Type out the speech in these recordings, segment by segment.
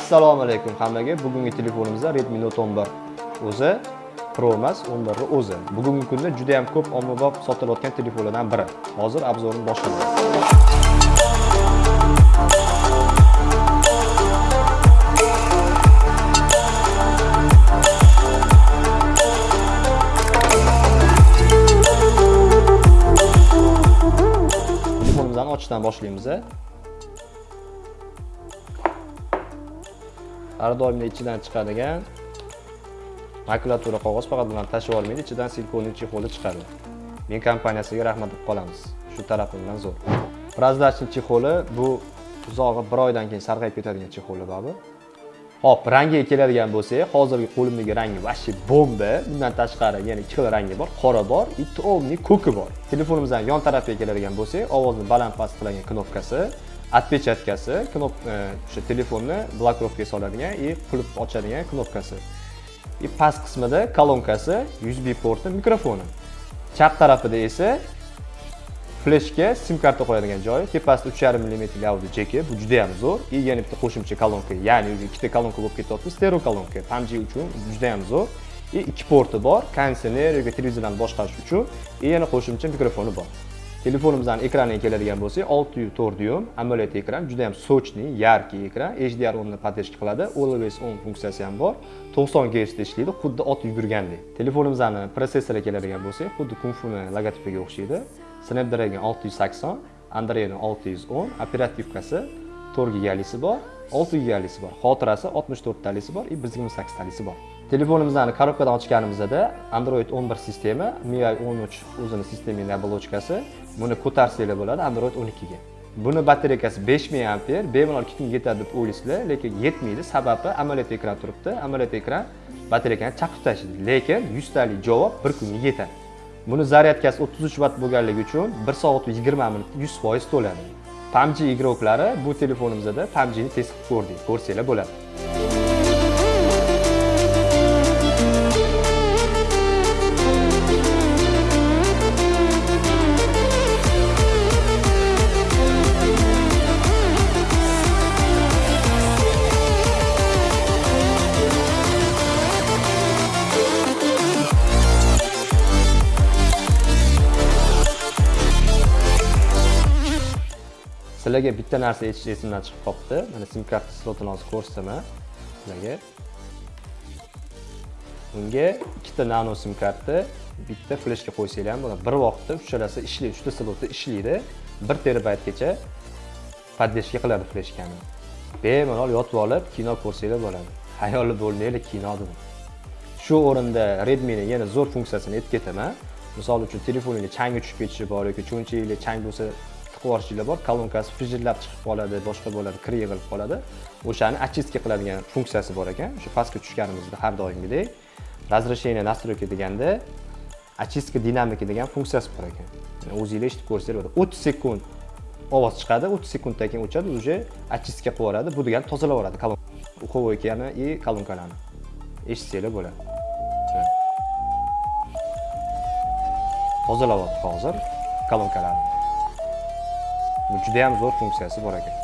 assalomu alaykum hammaga. Bugungi telefonimizda redmi note 11 o'zi pro emas 11 o'zi. Bugungi kunda juda ham ko'p ommabop sotilayotgan telefonlardan biri. Hozir obzorni boshlaymiz telefonimizni ochishdan boshlaymiz har doimda ichidan chiqadigan makulatura qog'oz faqat bilan tashlab olmaydi ichidan silikonli chexoli chiqadi. Men kompaniyasiga rahmat deb qolamiz. Shu tarafimdan zo'r. Прозрачный chexoli bu uzog'i bir oydan keyin sarg'ayib ketadigan chexoli bu hop rangiga keladigan bo'lsak hozirgi qo'limdagi rangi вообще bomba. Bundan tashqari yana ikki xil rangi bor. Qora bor и ko'ki bor. Telefonimizdan yon tarafiga keladigan bo'lsak ovozni baland past qiladigan knopkasi. Отпечаткasi knop o'sha telefonni blokirovkaga soladigan и qulf ochadigan knopkasi и past qismida kolonkasi usb porti mikrofoni chap tarafida esa fleshga sim karta qo'yadigan joyi tepasida uch yarim millimetrli audio jeki bu juda ham zo'r и yana bitta qo'shimcha kolonka ya'ni ikkita kolonka bo'lib ketyapti stereo kolonka pamg uchun juda ham zo'r и ikki porti bor konditsioner yoki televizorlarni boshqarish uchun и yana qo'shimcha mikrofoni bor telefonimizni ekraniga keladigan bo'lsak 6.4 dyum AMOLED ekran juda ham sochniy yarkiy ekran HDR10 ni поддержка qiladi. Always on funksiyasi ham bor. 90 Hz da ishlaydi xuddi ot yugurgandek. Telefonimizni protsessoriga keladigan bo'lsak xuddi kunfuni logotipiga o'xshaydi. Snapdragon 680 Android 610 operativkasi 4 gigalisi bor 6 gigalisi bor xotirasi 64 e, talisi bor 128 talisi bor. Telefonimizni korobkadan ochganimizda android 11 sistema mi 13 o'zini sistemali оболочкасы buni ko'tarsanglar bo'ladi android 12 ga buni batareykasi 5000 amper bemalol ikki kunga yetadi deb o'ylaysizlar lekin yetmaydi. Sababi amoled ekran turibdi. Amoled ekran batareykani chaqib tashlaydi lekin 100 talik javob bir kunga yetadi. Buni zaryadkasi 33 vatt bo'lganligi uchun 1 soat 20 minutda 100% to'ladi PUBG игроклari bu telefonimizda PUBG ni test qilib ko'rdik ko'rsanglar bo'ladi. Sizlarga bitta narsa aytish esimdan chiqib qolibdi. Mana sim karta slotini hozir ko'rsataman. Sizlarga unga ikkita nano sim karta bitta fleshga qo'ysanglar ham bo'ladi. Bir vaqtda uchalasi ishlaydi uchta slotda ishlaydi. Bir terabaytgacha поддержка qiladi fleshkani. Bemalol yotib olib kino ko'rsanglar bo'ladi. Hayoli bo'lmanglar kino dedim. Shu o'rinda redmini yana zo'r funksiyasini aytib ketaman misol uchun telefoningiz changi tushib ketishi bor yoki cho'nchagingizga chang bo'lsa tiqib bor kolonkasi fijillab chiqib qoladi boshqa bo'ladi kir yig'ilib qoladi. O'shani очистка qiladigan funksiyasi bor ekan. O'sha pastga tushganimizda har doimgidek разрешение настройки deganda очистка dinamiki degan funksiyasi bor ekan. O'zinglar eshitib ko'rsanglar bo'ladi o'ttiz sekund ovoz chiqadi o'ttiz sekunddan keyin o'chadi уже очистка qilib yuboradi bu degani tozalab yuboradi uxovoykani и kolonkalarni. Eshitsanglar bo'ladi. Tozalayapti hozir kolonkalarni. Juda ham zo'r funksiyasi bor ekan.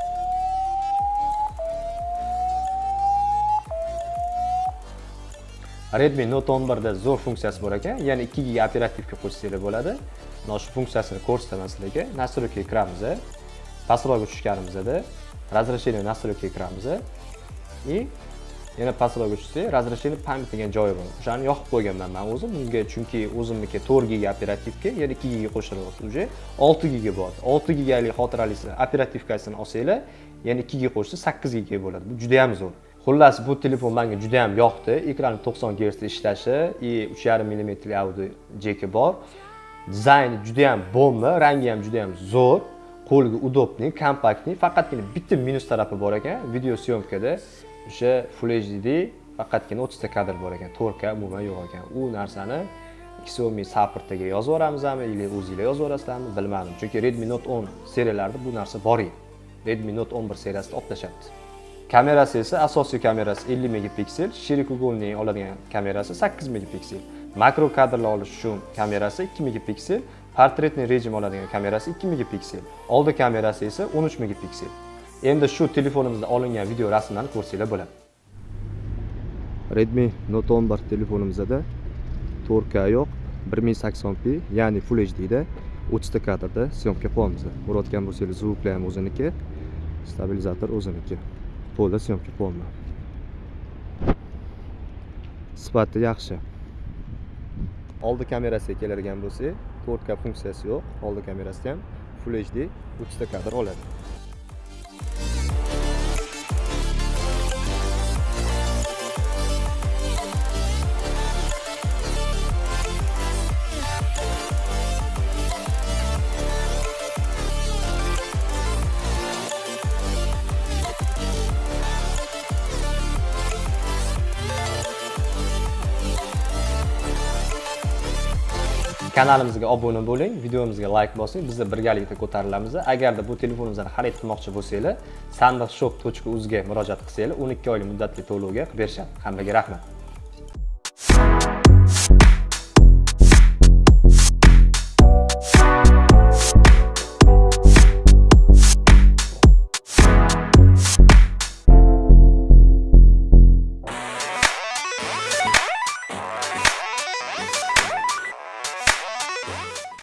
Redmi note 11 da zo'r funksiyasi bor ekan. Ya'ni 2 giga operativka qo'shsanglar bo'ladi. Mana shu funksiyasini ko'rsataman sizlarga настройка kiramiz pastroq tushganimizda разрешение настройка kiramiz. И yana pastroq tushsak разрешение pamять degan joyi bor o'shani yoqib qo'yganman man o'zim. Bunga chunki o'zimniki 4 giga operativka yana 2 giga qo'shilyapti уже 6 giga bo'ladi 6 gigalik xotiralisi operativkasini olsanglar yana 2 giga qo'shsa 8 giga bo'ladi. Bu juda ham zo'r. Xullas bu telefon menga juda ham yoqdi. Ekrani 90 gersda ishlashi и 3.5 millimetrli audio jeki bor. Dizayni juda ham bomba rangi ham juda ham zo'r. Qo'lga удобный kompaktniy faqatgina bitta minus tarafi bor ekan. Video syomkada o'sha full hd faqatgina 30 ta kadr bor ekan. 4k umuman yo'q ekan. U narsani xiaomi supportiga yozib yuboramizmi или o'zinglar yozib yuborasizlarmi bilmadim. Chunki redmi note 10 seriyalarida bu narsa bor edi. Redmi note 11 seriyasida olib tashlabdi kamerasi esa asosiy kamerasi 50 megapiksel shirikouгольный oladigan kamerasi 8 megapiksel. Makro kadrlar olish uchun kamerasi 2 megapiksel portretniy rejim oladigan kamerasi 2 megapiksel. Oldi kamerasi esa 13 megapiksel. Endi shu telefonimizda olingan video rasmlarni ko'rsanglar bo'ladi. Redmi note 11 telefonimizda 4k yo'q 1080p ya'ni full hd da 30 ta kadrda syomka qilyapmiz ko'rayotgan bo'lsangiz zvuklar ham o'ziniki stabilizator o'ziniki. To'la syomka qilyapman sifati yaxshi. Oldi kamerasiga keladigan bo'lsak 4k funksiyasi yo'q. Oldi kamerasida ham full hd 30 ta kadr oladi. Kanalimizga obuna bo'ling videomizga layk bosing bizni birgalikda ko'tarilamiz agarda bu telefonimizni xarid qilmoqchi bo'lsanglar sandiqshop.uz ga murojaat qilsanglar 12 oylik muddatli to'lovga qilib berishadi. Hammaga rahmat.